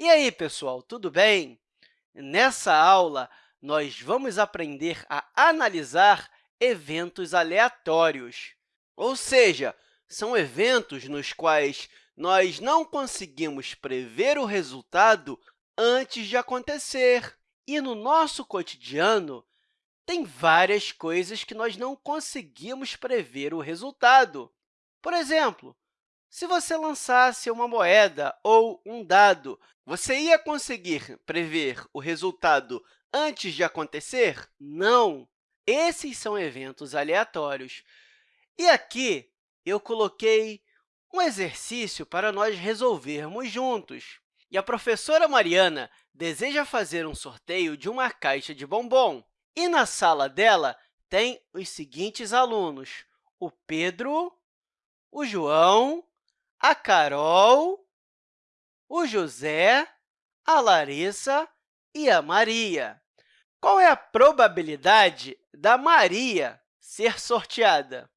E aí, pessoal, tudo bem? Nessa aula, nós vamos aprender a analisar eventos aleatórios, ou seja, são eventos nos quais nós não conseguimos prever o resultado antes de acontecer. E no nosso cotidiano, tem várias coisas que nós não conseguimos prever o resultado. Por exemplo, se você lançasse uma moeda ou um dado, você ia conseguir prever o resultado antes de acontecer? Não! Esses são eventos aleatórios. E aqui eu coloquei um exercício para nós resolvermos juntos. E a professora Mariana deseja fazer um sorteio de uma caixa de bombom. E na sala dela tem os seguintes alunos, o Pedro, o João, a Carol, o José, a Larissa e a Maria. Qual é a probabilidade da Maria ser sorteada?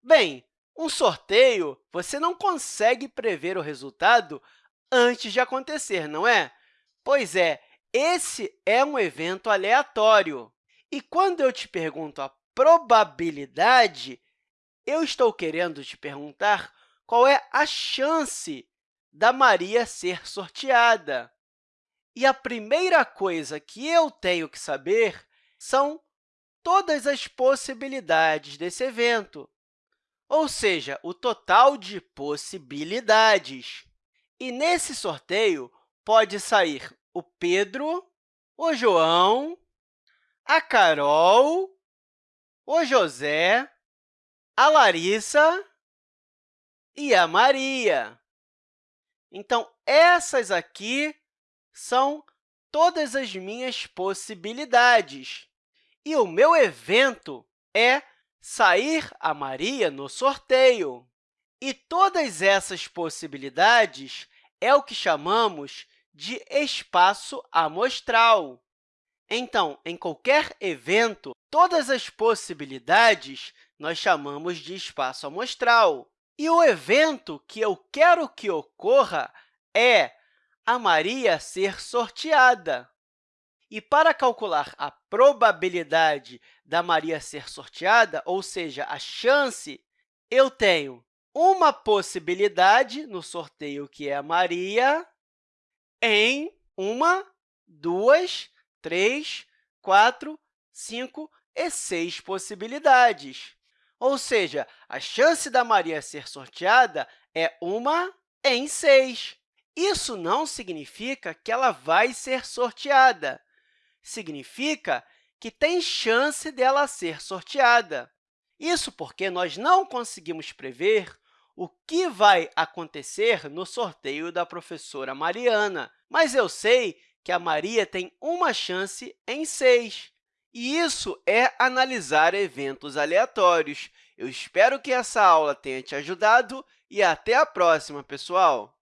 Bem, um sorteio, você não consegue prever o resultado antes de acontecer, não é? Pois é, esse é um evento aleatório. E quando eu te pergunto a probabilidade, eu estou querendo te perguntar qual é a chance da Maria ser sorteada. E a primeira coisa que eu tenho que saber são todas as possibilidades desse evento, ou seja, o total de possibilidades. E nesse sorteio pode sair o Pedro, o João, a Carol, o José, a Larissa e a Maria. Então, essas aqui são todas as minhas possibilidades. E o meu evento é sair a Maria no sorteio. E todas essas possibilidades é o que chamamos de espaço amostral. Então, em qualquer evento, todas as possibilidades nós chamamos de espaço amostral. E o evento que eu quero que ocorra é a Maria ser sorteada. E para calcular a probabilidade da Maria ser sorteada, ou seja, a chance, eu tenho uma possibilidade no sorteio, que é a Maria, em uma, duas, três, quatro, cinco e seis possibilidades. Ou seja, a chance da Maria ser sorteada é uma em 6. Isso não significa que ela vai ser sorteada. Significa que tem chance dela ser sorteada. Isso porque nós não conseguimos prever o que vai acontecer no sorteio da professora Mariana, mas eu sei que a Maria tem uma chance em 6. E isso é analisar eventos aleatórios. Eu espero que essa aula tenha te ajudado e até a próxima, pessoal!